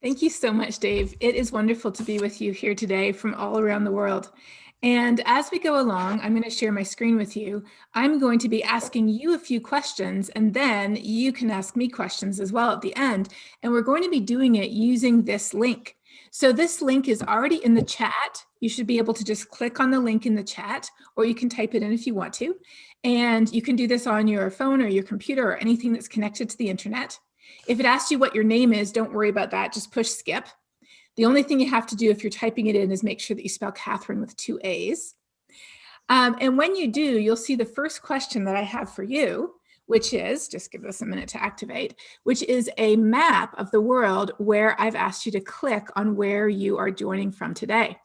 Thank you so much, Dave. It is wonderful to be with you here today from all around the world. And as we go along, I'm going to share my screen with you. I'm going to be asking you a few questions, and then you can ask me questions as well at the end. And we're going to be doing it using this link. So this link is already in the chat. You should be able to just click on the link in the chat, or you can type it in if you want to. And you can do this on your phone or your computer or anything that's connected to the internet. If it asks you what your name is, don't worry about that. Just push skip. The only thing you have to do if you're typing it in is make sure that you spell Katharine with two A's. Um, and when you do, you'll see the first question that I have for you, which is, just give us a minute to activate, which is a map of the world where I've asked you to click on where you are joining from today.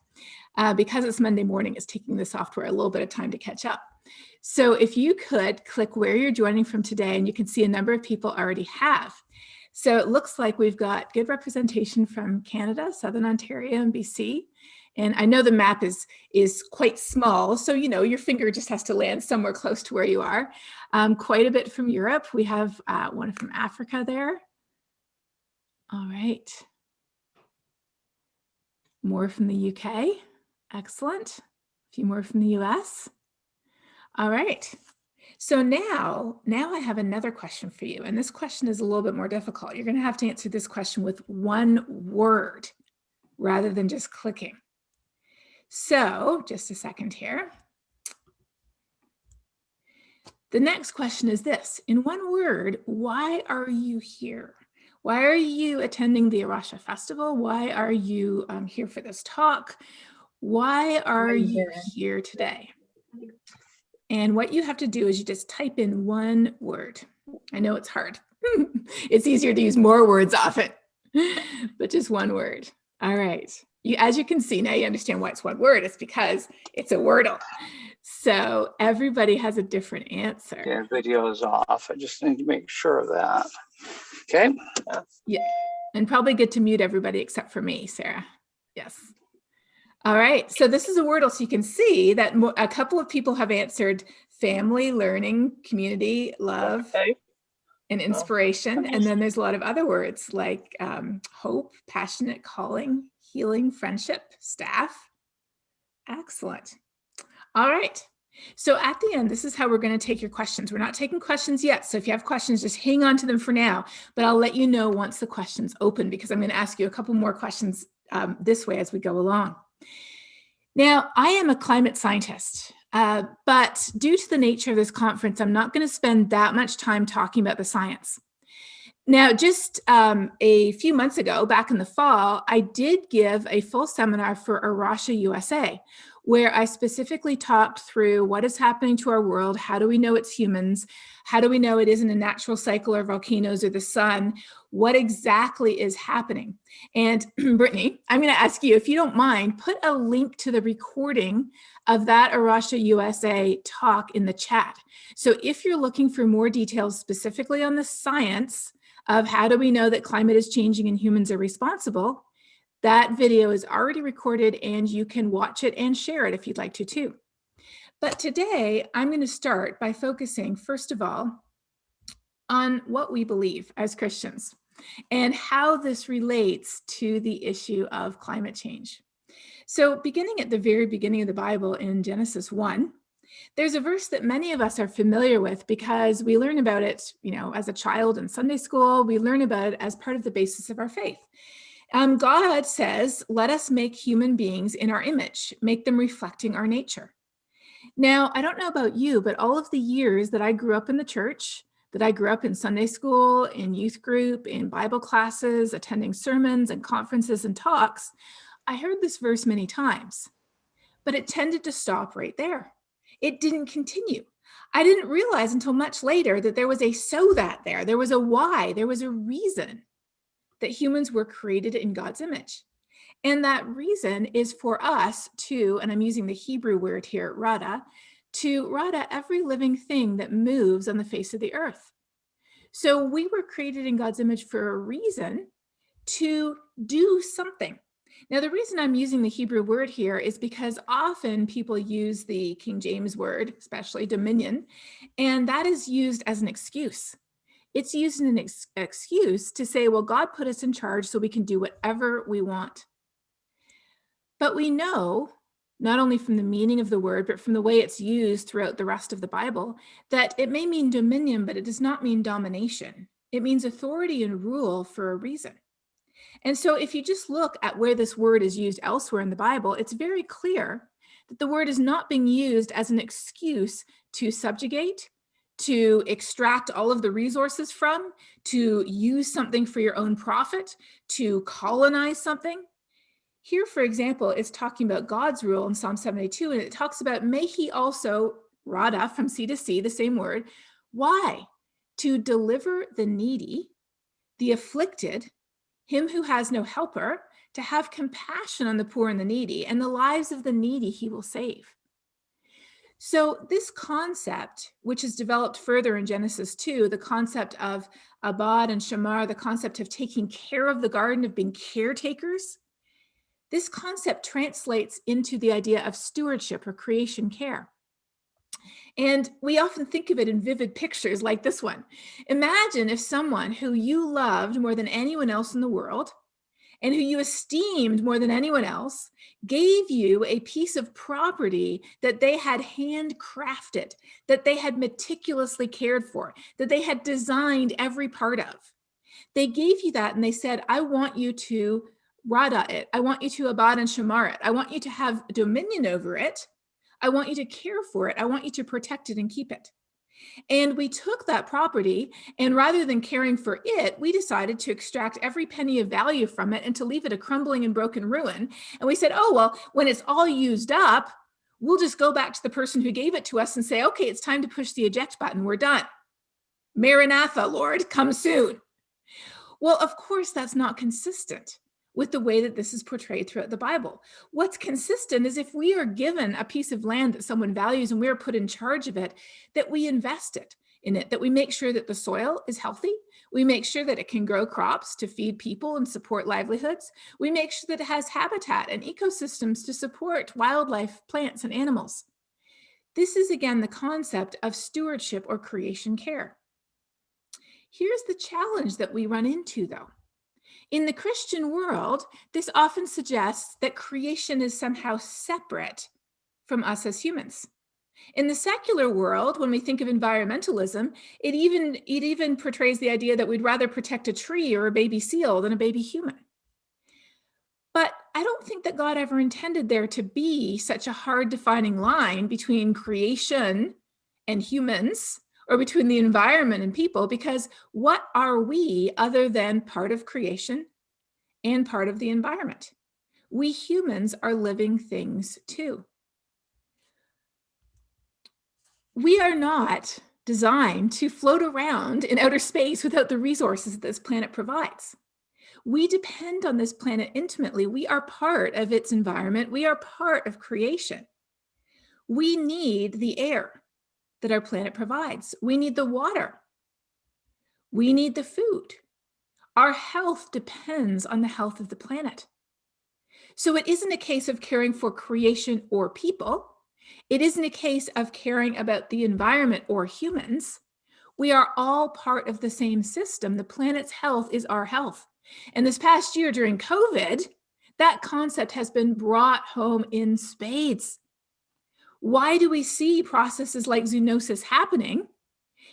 Uh, because it's Monday morning, it's taking the software a little bit of time to catch up. So if you could click where you're joining from today, and you can see a number of people already have. So it looks like we've got good representation from Canada, Southern Ontario and BC. And I know the map is, is quite small, so you know your finger just has to land somewhere close to where you are. Um, quite a bit from Europe. We have uh, one from Africa there. All right. More from the UK. Excellent. A few more from the US. All right. So now, now I have another question for you. And this question is a little bit more difficult. You're going to have to answer this question with one word rather than just clicking. So just a second here. The next question is this. In one word, why are you here? Why are you attending the A Rocha Festival? Why are you um, here for this talk? Why are you here today? And what you have to do is you just type in one word. I know it's hard. it's easier to use more words often, but just one word. All right. You, as you can see, now you understand why it's one word. It's because it's a Wordle. So everybody has a different answer. Yeah, video is off. I just need to make sure of that. Okay. Yeah. And probably good to mute everybody except for me, Sarah. Yes. All right, so this is a Wordle, so you can see that a couple of people have answered family, learning, community, love, okay. and inspiration. And then there's a lot of other words like um, hope, passionate, calling, healing, friendship, staff. Excellent. All right. So at the end, this is how we're going to take your questions. We're not taking questions yet. So if you have questions, just hang on to them for now, but I'll let you know once the questions open because I'm going to ask you a couple more questions um, this way as we go along. Now, I am a climate scientist, uh, but due to the nature of this conference, I'm not going to spend that much time talking about the science. Now, just um, a few months ago, back in the fall, I did give a full seminar for A Rocha USA, where I specifically talked through what is happening to our world, how do we know it's humans, how do we know it isn't a natural cycle or volcanoes or the sun, what exactly is happening. And Brittany, I'm gonna ask you, if you don't mind, put a link to the recording of that A Rocha USA talk in the chat. So if you're looking for more details specifically on the science of how do we know that climate is changing and humans are responsible, that video is already recorded and you can watch it and share it if you'd like to too. But today I'm going to start by focusing, first of all, on what we believe as Christians and how this relates to the issue of climate change. So beginning at the very beginning of the Bible in Genesis 1, there's a verse that many of us are familiar with because we learn about it, you know, as a child in Sunday school, we learn about it as part of the basis of our faith. Um, God says, let us make human beings in our image, make them reflecting our nature. Now, I don't know about you, but all of the years that I grew up in the church, that I grew up in Sunday school, in youth group, in Bible classes, attending sermons and conferences and talks, I heard this verse many times, but it tended to stop right there. It didn't continue. I didn't realize until much later that there was a so that there, there was a why, there was a reason that humans were created in God's image. And that reason is for us to, and I'm using the Hebrew word here, rada, to rada every living thing that moves on the face of the earth. So we were created in God's image for a reason to do something. Now, the reason I'm using the Hebrew word here is because often people use the King James word, especially dominion, and that is used as an excuse It's used as an ex excuse to say, well, God put us in charge so we can do whatever we want. But we know, not only from the meaning of the word, but from the way it's used throughout the rest of the Bible, that it may mean dominion, but it does not mean domination. It means authority and rule for a reason. And so if you just look at where this word is used elsewhere in the Bible, it's very clear that the word is not being used as an excuse to subjugate, to extract all of the resources from, to use something for your own profit, to colonize something. Here, for example, it's talking about God's rule in Psalm 72, and it talks about, may he also, rada from sea to sea, the same word. Why? To deliver the needy, the afflicted, him who has no helper, to have compassion on the poor and the needy, and the lives of the needy he will save. So this concept, which is developed further in Genesis 2, the concept of Abad and Shamar, the concept of taking care of the garden, of being caretakers, this concept translates into the idea of stewardship or creation care. And we often think of it in vivid pictures like this one. Imagine if someone who you loved more than anyone else in the world and who you esteemed more than anyone else gave you a piece of property that they had handcrafted, that they had meticulously cared for, that they had designed every part of. They gave you that and they said, I want you to rada it. I want you to abad and shamar it. I want you to have dominion over it. I want you to care for it. I want you to protect it and keep it. And we took that property and rather than caring for it, we decided to extract every penny of value from it and to leave it a crumbling and broken ruin. And we said, oh, well, when it's all used up, we'll just go back to the person who gave it to us and say, okay, it's time to push the eject button. We're done. Maranatha, Lord, come soon. Well, of course, that's not consistent with the way that this is portrayed throughout the Bible. What's consistent is if we are given a piece of land that someone values and we're put in charge of it, that we invest it in it, that we make sure that the soil is healthy. We make sure that it can grow crops to feed people and support livelihoods. We make sure that it has habitat and ecosystems to support wildlife, plants, and animals. This is again the concept of stewardship or creation care. Here's the challenge that we run into though. In the Christian world, this often suggests that creation is somehow separate from us as humans. In the secular world, when we think of environmentalism, it even, it even portrays the idea that we'd rather protect a tree or a baby seal than a baby human. But I don't think that God ever intended there to be such a hard defining line between creation and humans or between the environment and people, because what are we other than part of creation and part of the environment? We humans are living things too. We are not designed to float around in outer space without the resources that this planet provides. We depend on this planet intimately. We are part of its environment. We are part of creation. We need the air that our planet provides. We need the water. We need the food. Our health depends on the health of the planet. So it isn't a case of caring for creation or people. It isn't a case of caring about the environment or humans. We are all part of the same system. The planet's health is our health. And this past year during COVID, that concept has been brought home in spades. Why do we see processes like zoonosis happening?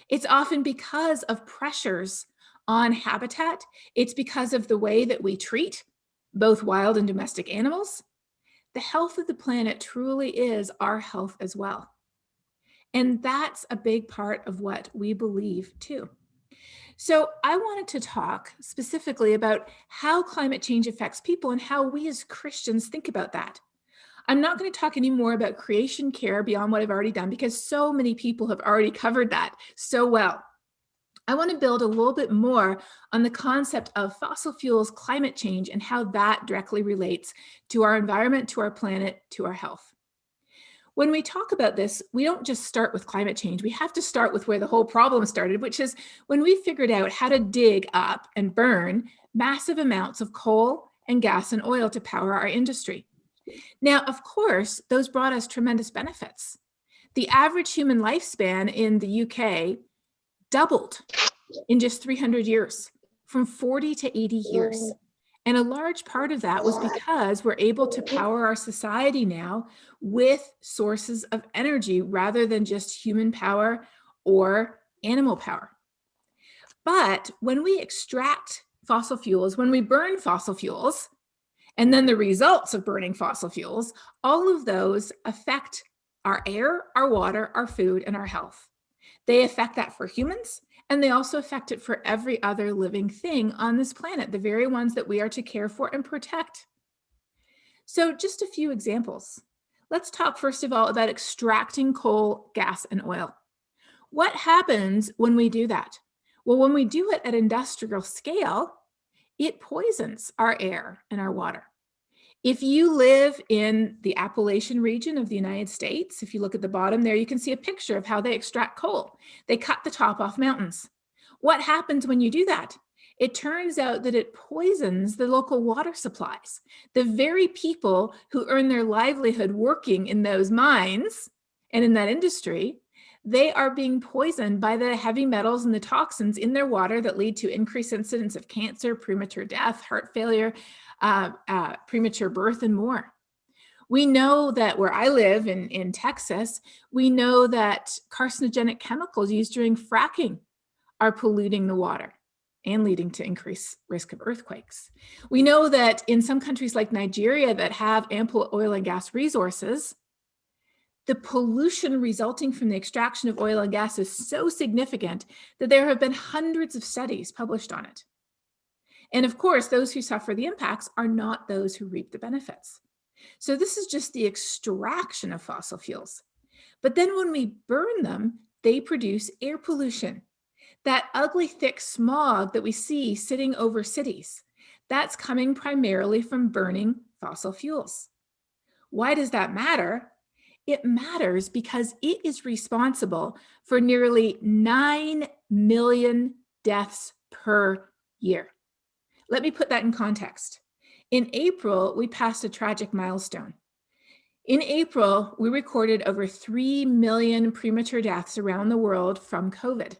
It's often because of pressures on habitat. It's because of the way that we treat both wild and domestic animals. The health of the planet truly is our health as well. And that's a big part of what we believe too. So I wanted to talk specifically about how climate change affects people and how we as Christians think about that. I'm not going to talk any more about creation care beyond what I've already done because so many people have already covered that so well. I want to build a little bit more on the concept of fossil fuels, climate change, and how that directly relates to our environment, to our planet, to our health. When we talk about this, we don't just start with climate change. We have to start with where the whole problem started, which is when we figured out how to dig up and burn massive amounts of coal and gas and oil to power our industry. Now, of course, those brought us tremendous benefits. The average human lifespan in the UK doubled in just 300 years, from 40 to 80 years. And a large part of that was because we're able to power our society now with sources of energy rather than just human power or animal power. But when we extract fossil fuels, when we burn fossil fuels, and then the results of burning fossil fuels, all of those affect our air, our water, our food, and our health. They affect that for humans, and they also affect it for every other living thing on this planet, the very ones that we are to care for and protect. So just a few examples. Let's talk first of all about extracting coal, gas, and oil. What happens when we do that? Well, when we do it at industrial scale, it poisons our air and our water. If you live in the Appalachian region of the United States, if you look at the bottom there, you can see a picture of how they extract coal. They cut the top off mountains. What happens when you do that? It turns out that it poisons the local water supplies. The very people who earn their livelihood working in those mines and in that industry, they are being poisoned by the heavy metals and the toxins in their water that lead to increased incidence of cancer, premature death, heart failure, uh, uh, premature birth and more. We know that where I live in, in Texas, we know that carcinogenic chemicals used during fracking are polluting the water and leading to increased risk of earthquakes. We know that in some countries like Nigeria that have ample oil and gas resources, the pollution resulting from the extraction of oil and gas is so significant that there have been hundreds of studies published on it. And of course, those who suffer the impacts are not those who reap the benefits. So this is just the extraction of fossil fuels. But then when we burn them, they produce air pollution. That ugly thick smog that we see sitting over cities, that's coming primarily from burning fossil fuels. Why does that matter? It matters because it is responsible for nearly 9 million deaths per year. Let me put that in context. In April, we passed a tragic milestone. In April, we recorded over 3 million premature deaths around the world from COVID.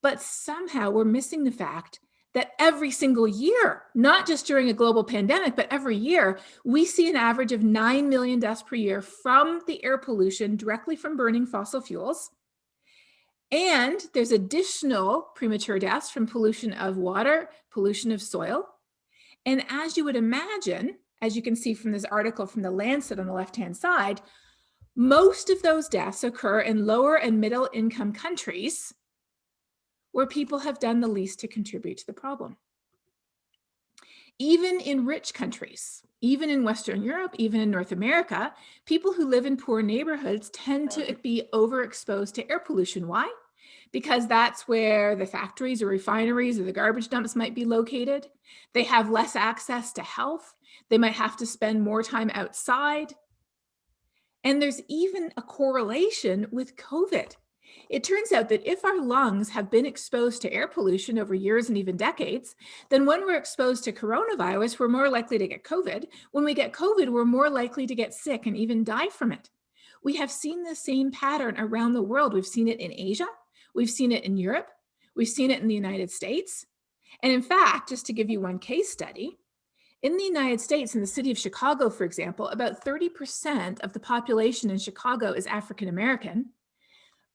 But somehow we're missing the fact that every single year, not just during a global pandemic, but every year, we see an average of 9 million deaths per year from the air pollution directly from burning fossil fuels. And there's additional premature deaths from pollution of water, pollution of soil. And as you would imagine, as you can see from this article from the Lancet on the left-hand side, most of those deaths occur in lower and middle income countries where people have done the least to contribute to the problem. Even in rich countries, even in Western Europe, even in North America, people who live in poor neighborhoods tend to be overexposed to air pollution. Why? Because that's where the factories or refineries or the garbage dumps might be located. They have less access to health. They might have to spend more time outside. And there's even a correlation with COVID. It turns out that if our lungs have been exposed to air pollution over years and even decades, then when we're exposed to coronavirus, we're more likely to get COVID. When we get COVID, we're more likely to get sick and even die from it. We have seen the same pattern around the world. We've seen it in Asia. We've seen it in Europe. We've seen it in the United States. And in fact, just to give you one case study, in the United States, in the city of Chicago, for example, about 30% of the population in Chicago is African American,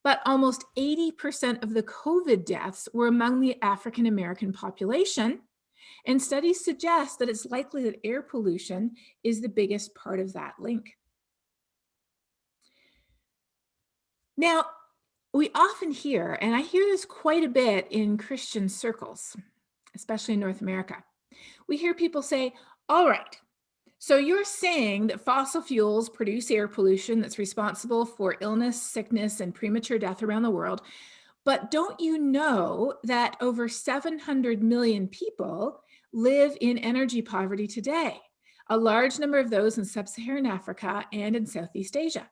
but almost 80% of the COVID deaths were among the African American population. And studies suggest that it's likely that air pollution is the biggest part of that link. Now, we often hear, and I hear this quite a bit in Christian circles, especially in North America, we hear people say, all right, so you're saying that fossil fuels produce air pollution that's responsible for illness, sickness, and premature death around the world. But don't you know that over 700 million people live in energy poverty today? A large number of those in sub-Saharan Africa and in Southeast Asia.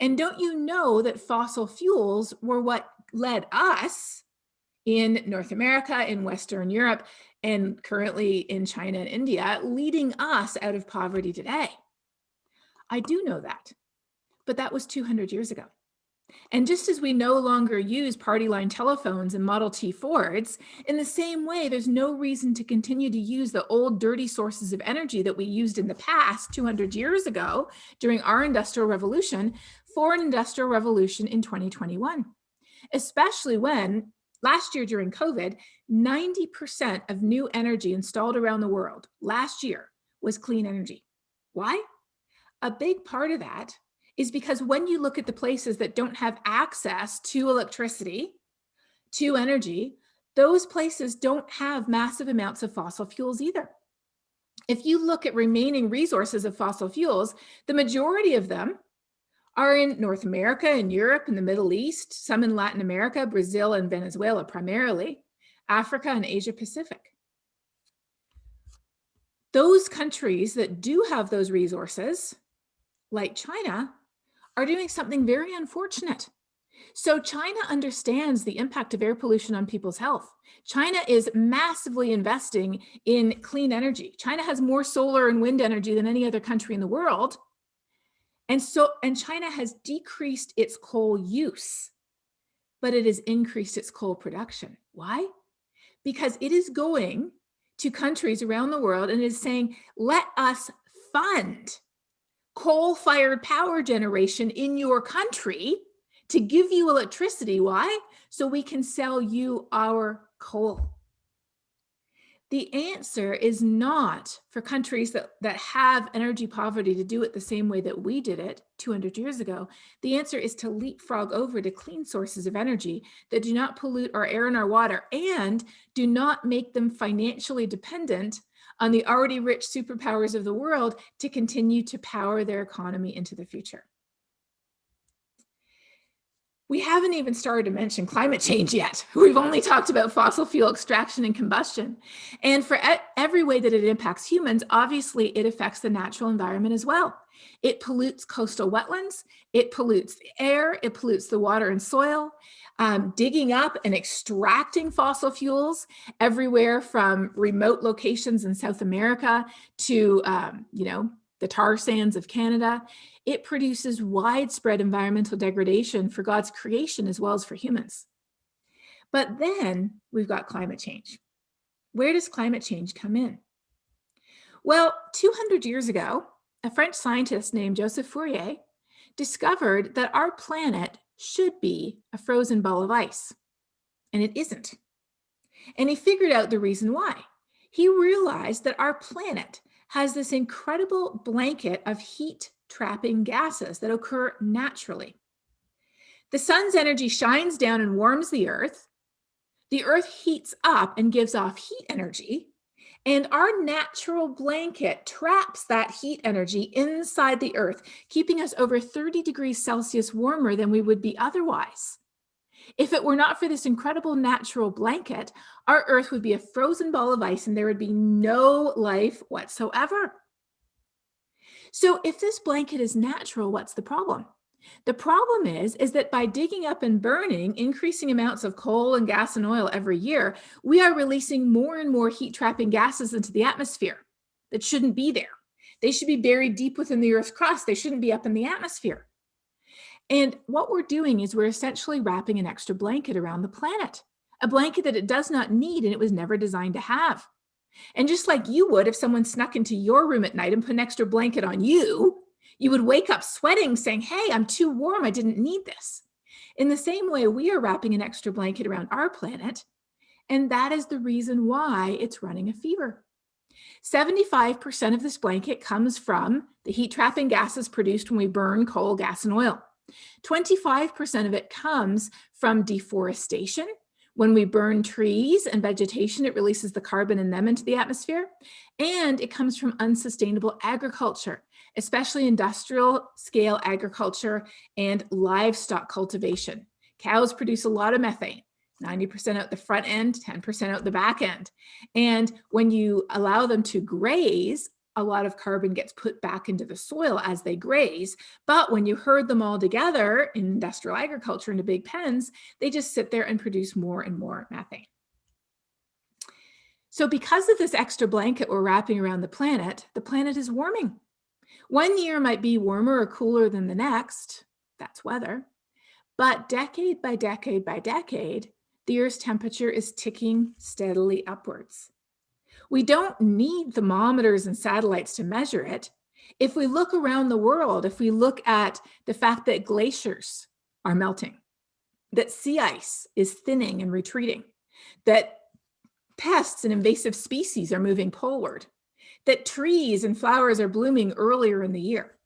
And don't you know that fossil fuels were what led us in North America, in Western Europe, and currently in China and India, leading us out of poverty today? I do know that, but that was 200 years ago. And just as we no longer use party line telephones and Model T Fords, in the same way, there's no reason to continue to use the old dirty sources of energy that we used in the past 200 years ago during our industrial revolution for an industrial revolution in 2021. Especially when last year during COVID, 90% of new energy installed around the world last year was clean energy. Why? A big part of that is because when you look at the places that don't have access to electricity, to energy, those places don't have massive amounts of fossil fuels either. If you look at remaining resources of fossil fuels, the majority of them are in North America and Europe and the Middle East, some in Latin America, Brazil and Venezuela primarily, Africa and Asia Pacific. Those countries that do have those resources, like China, are doing something very unfortunate. So China understands the impact of air pollution on people's health. China is massively investing in clean energy. China has more solar and wind energy than any other country in the world. And so, and China has decreased its coal use, but it has increased its coal production. Why? Because it is going to countries around the world and is saying, let us fund coal-fired power generation in your country to give you electricity. Why? So we can sell you our coal. The answer is not for countries that, that have energy poverty to do it the same way that we did it 200 years ago. The answer is to leapfrog over to clean sources of energy that do not pollute our air and our water and do not make them financially dependent on the already rich superpowers of the world to continue to power their economy into the future. We haven't even started to mention climate change yet. We've only talked about fossil fuel extraction and combustion. And for every way that it impacts humans, obviously it affects the natural environment as well. It pollutes coastal wetlands, it pollutes the air, it pollutes the water and soil, um, digging up and extracting fossil fuels everywhere from remote locations in South America to, um, you know, the tar sands of Canada. It produces widespread environmental degradation for God's creation as well as for humans. But then we've got climate change. Where does climate change come in? Well, 200 years ago, a French scientist named Joseph Fourier discovered that our planet should be a frozen ball of ice, and it isn't. And he figured out the reason why. He realized that our planet has this incredible blanket of heat trapping gases that occur naturally. The sun's energy shines down and warms the earth. The earth heats up and gives off heat energy. And our natural blanket traps that heat energy inside the earth, keeping us over 30 degrees Celsius warmer than we would be otherwise. If it were not for this incredible natural blanket, our earth would be a frozen ball of ice and there would be no life whatsoever. So if this blanket is natural, what's the problem? The problem is, is that by digging up and burning increasing amounts of coal and gas and oil every year, we are releasing more and more heat trapping gases into the atmosphere that shouldn't be there. They should be buried deep within the earth's crust. They shouldn't be up in the atmosphere. And what we're doing is we're essentially wrapping an extra blanket around the planet, a blanket that it does not need and it was never designed to have. And just like you would if someone snuck into your room at night and put an extra blanket on you, you would wake up sweating saying, hey, I'm too warm. I didn't need this. In the same way, we are wrapping an extra blanket around our planet. And that is the reason why it's running a fever. 75% of this blanket comes from the heat trapping gases produced when we burn coal, gas, and oil. 25% of it comes from deforestation. When we burn trees and vegetation, it releases the carbon in them into the atmosphere. And it comes from unsustainable agriculture especially industrial scale agriculture and livestock cultivation. Cows produce a lot of methane, 90% out the front end, 10% out the back end. And when you allow them to graze, a lot of carbon gets put back into the soil as they graze. But when you herd them all together in industrial agriculture into big pens, they just sit there and produce more and more methane. So because of this extra blanket we're wrapping around the planet, the planet is warming. One year might be warmer or cooler than the next, that's weather, But decade by decade by decade, the Earth's temperature is ticking steadily upwards. We don't need thermometers and satellites to measure it. If we look around the world, if we look at the fact that glaciers are melting, that sea ice is thinning and retreating, that pests and invasive species are moving poleward, that trees and flowers are blooming earlier in the year.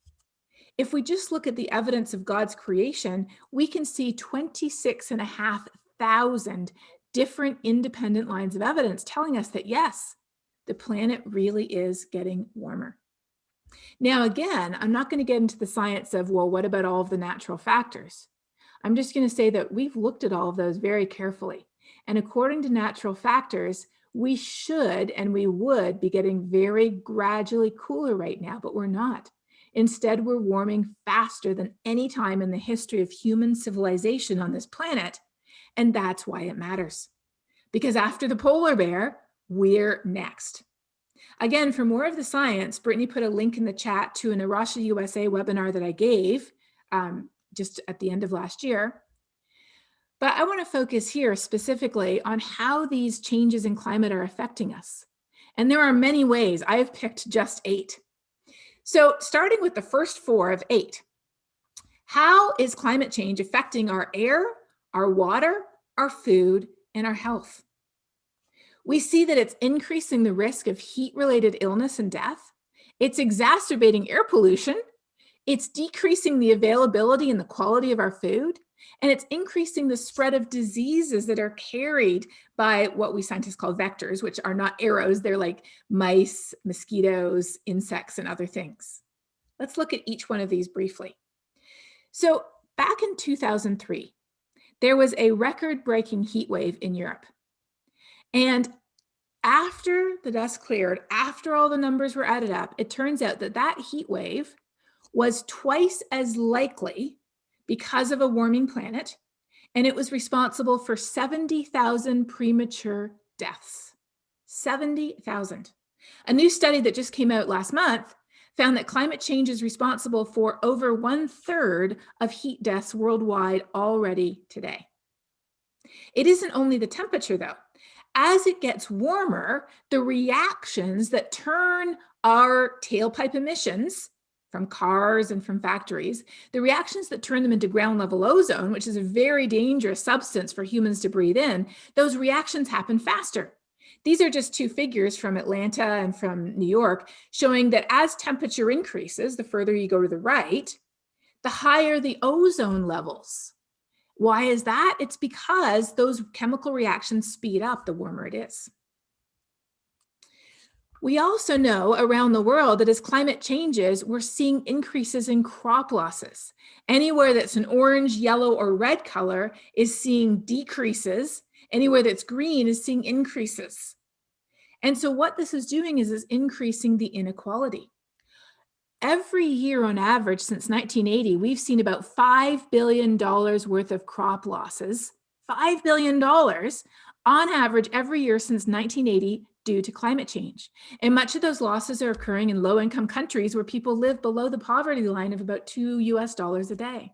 If we just look at the evidence of God's creation, we can see 26 and a half thousand different independent lines of evidence telling us that yes, the planet really is getting warmer. Now, again, I'm not going to get into the science of, well, what about all of the natural factors? I'm just going to say that we've looked at all of those very carefully. And according to natural factors, we should and we would be getting very gradually cooler right now, but we're not. Instead, we're warming faster than any time in the history of human civilization on this planet. And that's why it matters. Because after the polar bear, we're next. Again, for more of the science, Brittany put a link in the chat to an A Rocha USA webinar that I gave um, just at the end of last year. But I want to focus here specifically on how these changes in climate are affecting us. And there are many ways. I have picked just eight. So starting with the first four of eight, how is climate change affecting our air, our water, our food, and our health? We see that it's increasing the risk of heat-related illness and death. It's exacerbating air pollution. It's decreasing the availability and the quality of our food. And it's increasing the spread of diseases that are carried by what we scientists call vectors, which are not arrows. They're like mice, mosquitoes, insects, and other things. Let's look at each one of these briefly. So back in 2003, there was a record-breaking heat wave in Europe. And after the dust cleared, after all the numbers were added up, it turns out that that heat wave was twice as likely because of a warming planet, and it was responsible for 70,000 premature deaths. 70,000. A new study that just came out last month found that climate change is responsible for over one third of heat deaths worldwide already today. It isn't only the temperature though. As it gets warmer, the reactions that turn our tailpipe emissions from cars and from factories, the reactions that turn them into ground level ozone, which is a very dangerous substance for humans to breathe in, those reactions happen faster. These are just two figures from Atlanta and from New York showing that as temperature increases, the further you go to the right, the higher the ozone levels. Why is that? It's because those chemical reactions speed up the warmer it is. We also know around the world that as climate changes, we're seeing increases in crop losses. Anywhere that's an orange, yellow, or red color is seeing decreases. Anywhere that's green is seeing increases. And so what this is doing is, is increasing the inequality. Every year on average since 1980, we've seen about $5 billion worth of crop losses, $5 billion on average every year since 1980 due to climate change. And much of those losses are occurring in low income countries where people live below the poverty line of about two US dollars a day.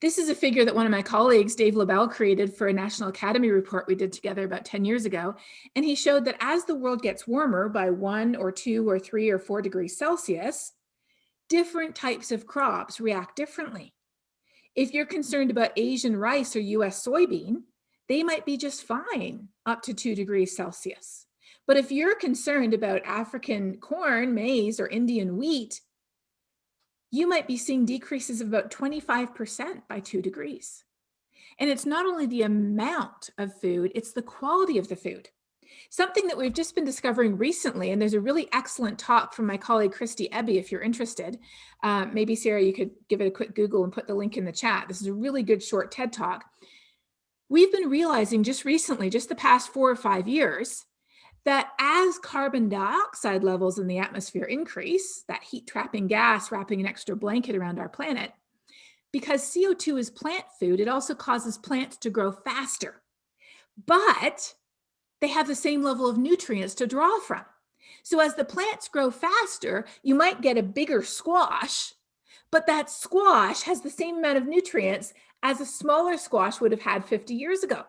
This is a figure that one of my colleagues, Dave Lobell, created for a National Academy report we did together about 10 years ago. And he showed that as the world gets warmer by one or two or three or four degrees Celsius, different types of crops react differently. If you're concerned about Asian rice or US soybean, they might be just fine up to two degrees Celsius. But if you're concerned about African corn, maize, or Indian wheat, you might be seeing decreases of about 25% by two degrees. And it's not only the amount of food, it's the quality of the food. Something that we've just been discovering recently, and there's a really excellent talk from my colleague Kristie Ebi, if you're interested. Uh, maybe Sarah, you could give it a quick Google and put the link in the chat. This is a really good short TED talk we've been realizing just recently, just the past four or five years, that as carbon dioxide levels in the atmosphere increase, that heat trapping gas wrapping an extra blanket around our planet, because CO2 is plant food, it also causes plants to grow faster. But they have the same level of nutrients to draw from. So as the plants grow faster, you might get a bigger squash, but that squash has the same amount of nutrients as a smaller squash would have had 50 years ago.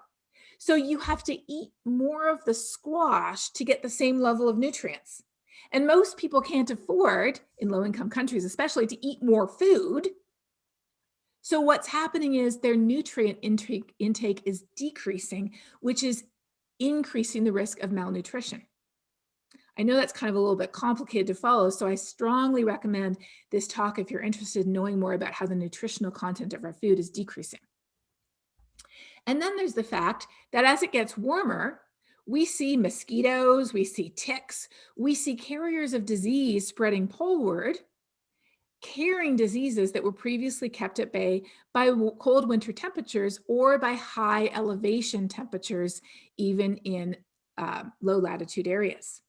So you have to eat more of the squash to get the same level of nutrients. And most people can't afford, in low income countries especially, to eat more food. So what's happening is their nutrient intake, intake is decreasing, which is increasing the risk of malnutrition. I know that's kind of a little bit complicated to follow, so I strongly recommend this talk if you're interested in knowing more about how the nutritional content of our food is decreasing. And then there's the fact that as it gets warmer, we see mosquitoes, we see ticks, we see carriers of disease spreading poleward, carrying diseases that were previously kept at bay by cold winter temperatures or by high elevation temperatures, even in uh, low latitude areas.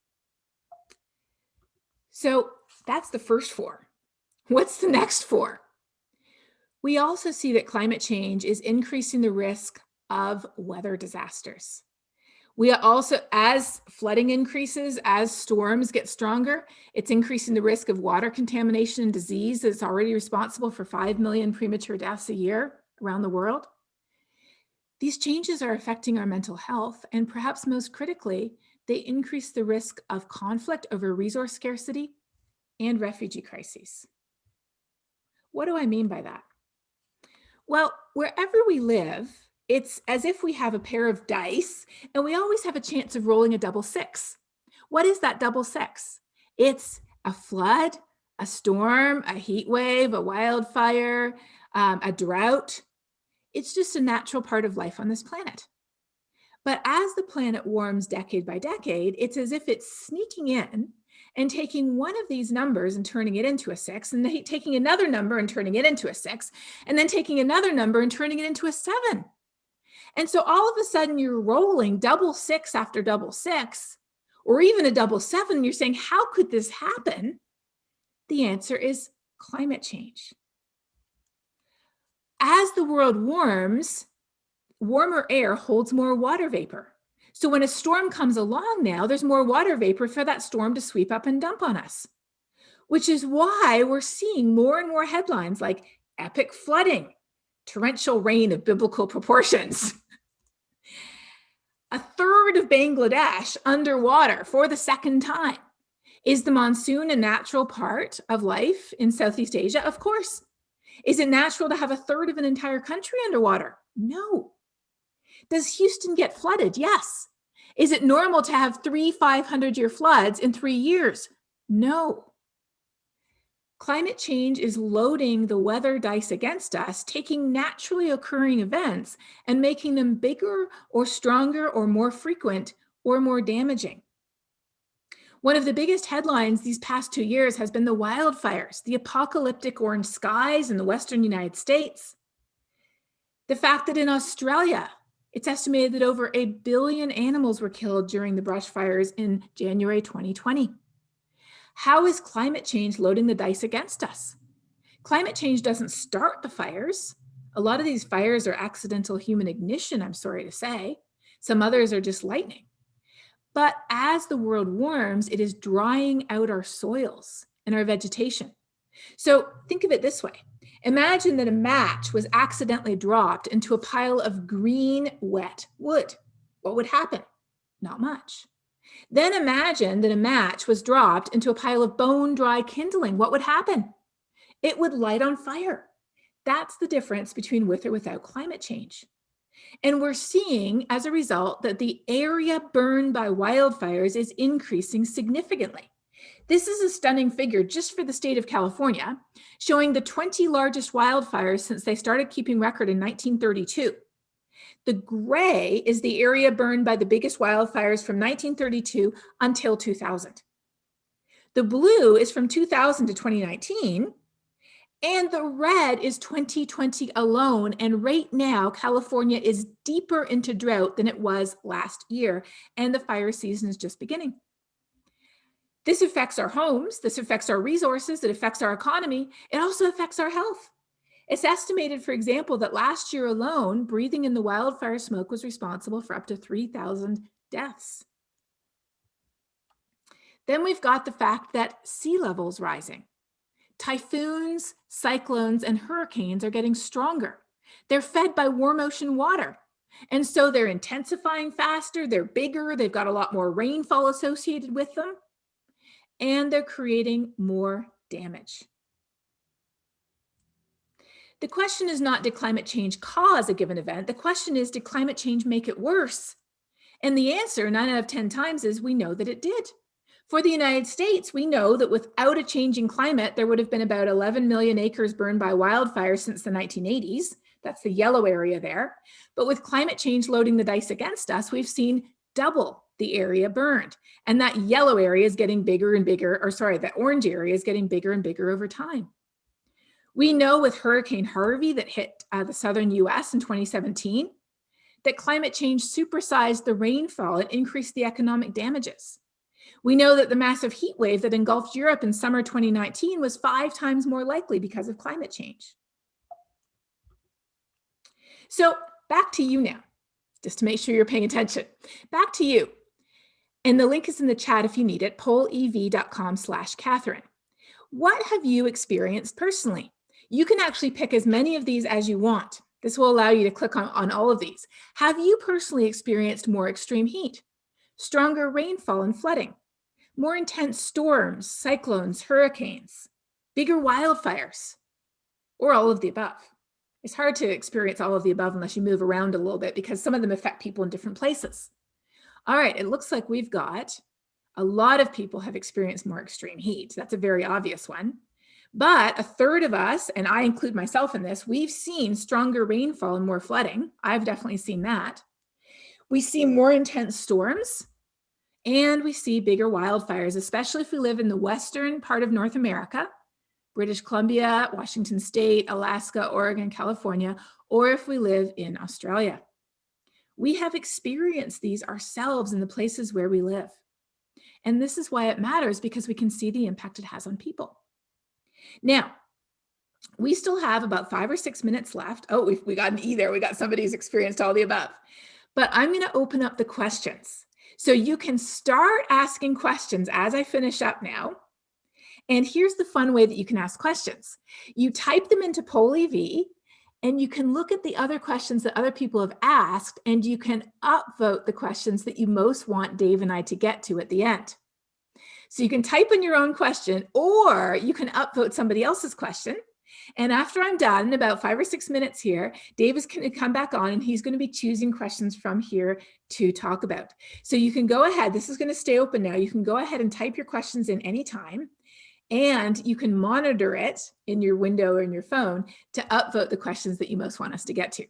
So that's the first four. What's the next four? We also see that climate change is increasing the risk of weather disasters. We are also, as flooding increases, as storms get stronger, it's increasing the risk of water contamination and disease that's already responsible for 5 million premature deaths a year around the world. These changes are affecting our mental health, and perhaps most critically, they increase the risk of conflict over resource scarcity and refugee crises. What do I mean by that? Well, wherever we live, it's as if we have a pair of dice and we always have a chance of rolling a double six. What is that double six? It's a flood, a storm, a heat wave, a wildfire, um, a drought. It's just a natural part of life on this planet. But as the planet warms decade by decade, it's as if it's sneaking in and taking one of these numbers and turning it into a six, and taking another number and turning it into a six, and then taking another number and turning it into a seven. And so all of a sudden you're rolling double six after double six, or even a double seven, you're saying, how could this happen? The answer is climate change. As the world warms, warmer air holds more water vapor. So when a storm comes along now, there's more water vapor for that storm to sweep up and dump on us, which is why we're seeing more and more headlines like epic flooding, torrential rain of biblical proportions. a third of Bangladesh underwater for the second time. Is the monsoon a natural part of life in Southeast Asia? Of course. Is it natural to have a third of an entire country underwater? No. Does Houston get flooded? Yes. Is it normal to have three 500 year floods in three years? No. Climate change is loading the weather dice against us, taking naturally occurring events and making them bigger or stronger or more frequent or more damaging. One of the biggest headlines these past two years has been the wildfires, the apocalyptic orange skies in the Western United States. The fact that in Australia, it's estimated that over a billion animals were killed during the brush fires in January 2020. How is climate change loading the dice against us? Climate change doesn't start the fires. A lot of these fires are accidental human ignition, I'm sorry to say. Some others are just lightning. But as the world warms, it is drying out our soils and our vegetation. So think of it this way. Imagine that a match was accidentally dropped into a pile of green, wet wood. What would happen? Not much. Then imagine that a match was dropped into a pile of bone dry kindling. What would happen? It would light on fire. That's the difference between with or without climate change. And we're seeing as a result that the area burned by wildfires is increasing significantly. This is a stunning figure just for the state of California, showing the 20 largest wildfires since they started keeping record in 1932. The gray is the area burned by the biggest wildfires from 1932 until 2000. The blue is from 2000 to 2019, and the red is 2020 alone. And right now, California is deeper into drought than it was last year, and the fire season is just beginning. This affects our homes, this affects our resources, it affects our economy, it also affects our health. It's estimated, for example, that last year alone, breathing in the wildfire smoke was responsible for up to 3,000 deaths. Then we've got the fact that sea levels rising. Typhoons, cyclones, and hurricanes are getting stronger. They're fed by warm ocean water. And so they're intensifying faster, they're bigger, they've got a lot more rainfall associated with them, and they're creating more damage. The question is not, did climate change cause a given event? The question is, did climate change make it worse? And the answer, nine out of 10 times, is we know that it did. For the United States, we know that without a changing climate, there would have been about 11 million acres burned by wildfires since the 1980s. That's the yellow area there. But with climate change loading the dice against us, we've seen double the area burned. And that yellow area is getting bigger and bigger, or sorry, that orange area is getting bigger and bigger over time. We know with Hurricane Harvey that hit uh, the southern US in 2017, that climate change supersized the rainfall and increased the economic damages. We know that the massive heat wave that engulfed Europe in summer 2019 was five times more likely because of climate change. So back to you now, just to make sure you're paying attention. Back to you. And the link is in the chat if you need it, pollev.com slash Katharine. What have you experienced personally? You can actually pick as many of these as you want. This will allow you to click on, on all of these. Have you personally experienced more extreme heat, stronger rainfall and flooding, more intense storms, cyclones, hurricanes, bigger wildfires, or all of the above? It's hard to experience all of the above unless you move around a little bit because some of them affect people in different places. All right, it looks like we've got a lot of people have experienced more extreme heat. That's a very obvious one. But a third of us, and I include myself in this, we've seen stronger rainfall and more flooding. I've definitely seen that. We see more intense storms and we see bigger wildfires, especially if we live in the western part of North America, British Columbia, Washington State, Alaska, Oregon, California, or if we live in Australia. We have experienced these ourselves in the places where we live. And this is why it matters because we can see the impact it has on people. Now, we still have about five or six minutes left. Oh, we we got an E there. We got somebody who's experienced all the above. But I'm going to open up the questions. So you can start asking questions as I finish up now. And here's the fun way that you can ask questions. You type them into PollEV and you can look at the other questions that other people have asked and you can upvote the questions that you most want Dave and I to get to at the end. So you can type in your own question or you can upvote somebody else's question. And after I'm done, in about five or six minutes here, Dave is going to come back on and he's going to be choosing questions from here to talk about. So you can go ahead, this is going to stay open now. You can go ahead and type your questions in anytime and you can monitor it in your window or in your phone to upvote the questions that you most want us to get to.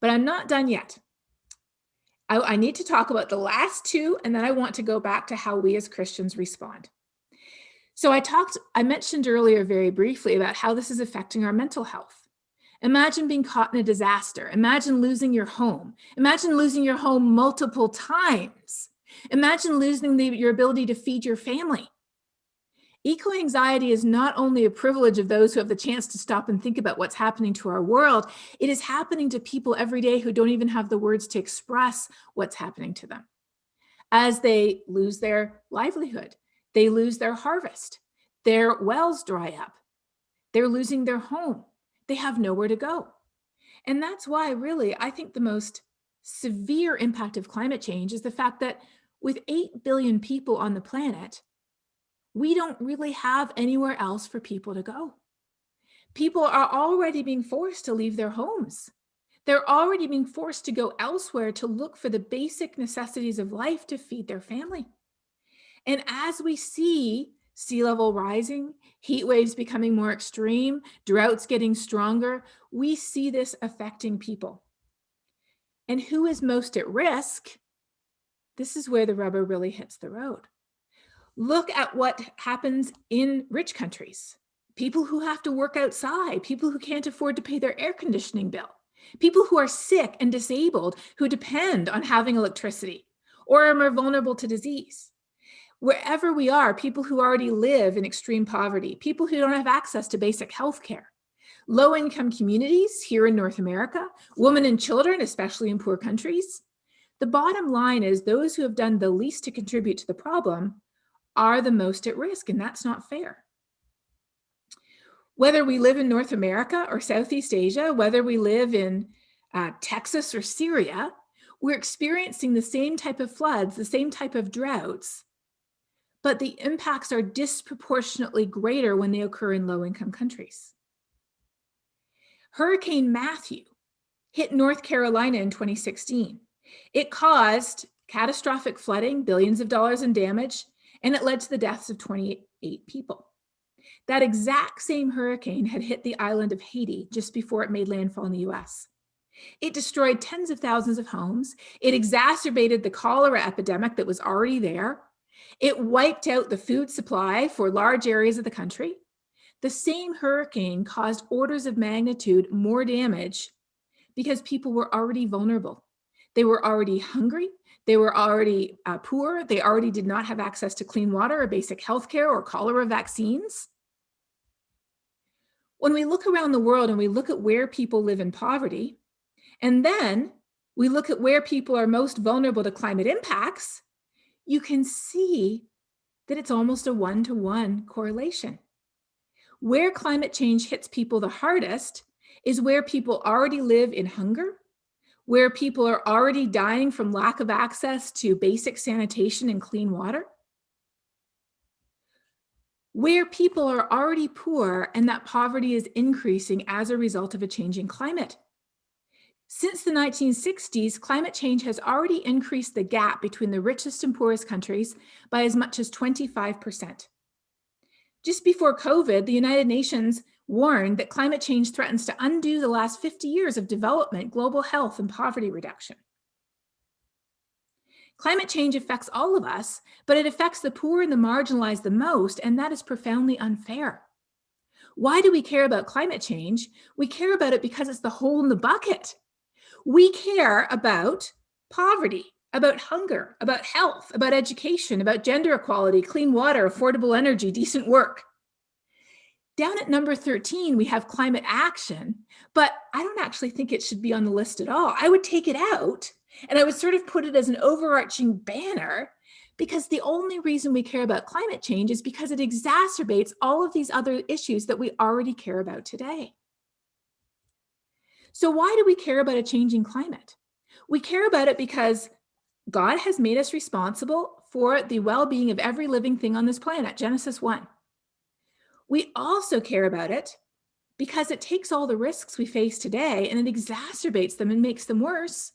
But I'm not done yet. I, I need to talk about the last two, and then I want to go back to how we as Christians respond. So I talked, I mentioned earlier very briefly about how this is affecting our mental health. Imagine being caught in a disaster. Imagine losing your home. Imagine losing your home multiple times. Imagine losing the, your ability to feed your family. Eco-anxiety is not only a privilege of those who have the chance to stop and think about what's happening to our world, it is happening to people every day who don't even have the words to express what's happening to them. As they lose their livelihood, they lose their harvest, their wells dry up, they're losing their home, they have nowhere to go. And that's why really, I think the most severe impact of climate change is the fact that with 8 billion people on the planet, we don't really have anywhere else for people to go. People are already being forced to leave their homes. They're already being forced to go elsewhere to look for the basic necessities of life to feed their family. And as we see sea level rising, heat waves becoming more extreme, droughts getting stronger, we see this affecting people. And who is most at risk? This is where the rubber really hits the road. Look at what happens in rich countries. People who have to work outside, people who can't afford to pay their air conditioning bill, people who are sick and disabled who depend on having electricity or are more vulnerable to disease. Wherever we are, people who already live in extreme poverty, people who don't have access to basic health care, low income communities here in North America, women and children, especially in poor countries. The bottom line is those who have done the least to contribute to the problem are the most at risk, and that's not fair. Whether we live in North America or Southeast Asia, whether we live in uh, Texas or Syria, we're experiencing the same type of floods, the same type of droughts, but the impacts are disproportionately greater when they occur in low income countries. Hurricane Matthew hit North Carolina in 2016. It caused catastrophic flooding, billions of dollars in damage, and it led to the deaths of 28 people. That exact same hurricane had hit the island of Haiti just before it made landfall in the US. It destroyed tens of thousands of homes. It exacerbated the cholera epidemic that was already there. It wiped out the food supply for large areas of the country. The same hurricane caused orders of magnitude more damage because people were already vulnerable. They were already hungry. They were already uh, poor. They already did not have access to clean water or basic health care or cholera vaccines. When we look around the world and we look at where people live in poverty, and then we look at where people are most vulnerable to climate impacts, you can see that it's almost a one-to-one -one correlation. Where climate change hits people the hardest is where people already live in hunger, where people are already dying from lack of access to basic sanitation and clean water, where people are already poor and that poverty is increasing as a result of a changing climate. Since the 1960s, climate change has already increased the gap between the richest and poorest countries by as much as 25%. Just before COVID, the United Nations warned that climate change threatens to undo the last 50 years of development, global health, and poverty reduction. Climate change affects all of us, but it affects the poor and the marginalized the most, and that is profoundly unfair. Why do we care about climate change? We care about it because it's the hole in the bucket. We care about poverty, about hunger, about health, about education, about gender equality, clean water, affordable energy, decent work. Down at number 13, we have climate action, but I don't actually think it should be on the list at all. I would take it out and I would sort of put it as an overarching banner because the only reason we care about climate change is because it exacerbates all of these other issues that we already care about today. So why do we care about a changing climate? We care about it because God has made us responsible for the well-being of every living thing on this planet, Genesis 1. We also care about it because it takes all the risks we face today and it exacerbates them and makes them worse.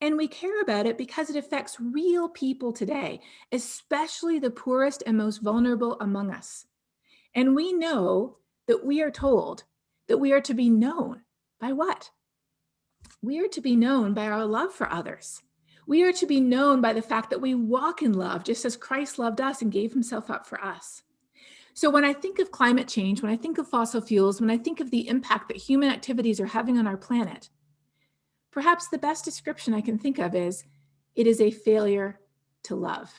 And we care about it because it affects real people today, especially the poorest and most vulnerable among us. And we know that we are told that we are to be known by what? We are to be known by our love for others. We are to be known by the fact that we walk in love, just as Christ loved us and gave himself up for us. So when I think of climate change, when I think of fossil fuels, when I think of the impact that human activities are having on our planet, perhaps the best description I can think of is it is a failure to love.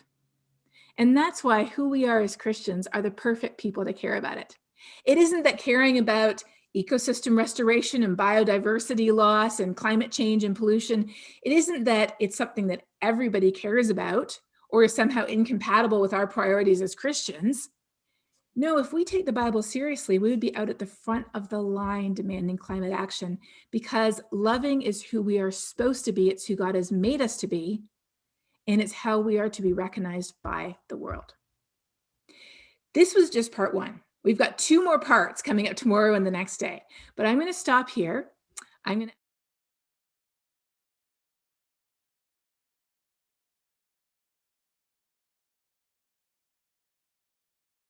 And that's why who we are as Christians are the perfect people to care about it. It isn't that caring about ecosystem restoration and biodiversity loss and climate change and pollution, it isn't that it's something that everybody cares about or is somehow incompatible with our priorities as Christians. No, if we take the Bible seriously, we would be out at the front of the line demanding climate action because loving is who we are supposed to be. It's who God has made us to be. And it's how we are to be recognized by the world. This was just part one. We've got two more parts coming up tomorrow and the next day, but I'm going to stop here. I'm going to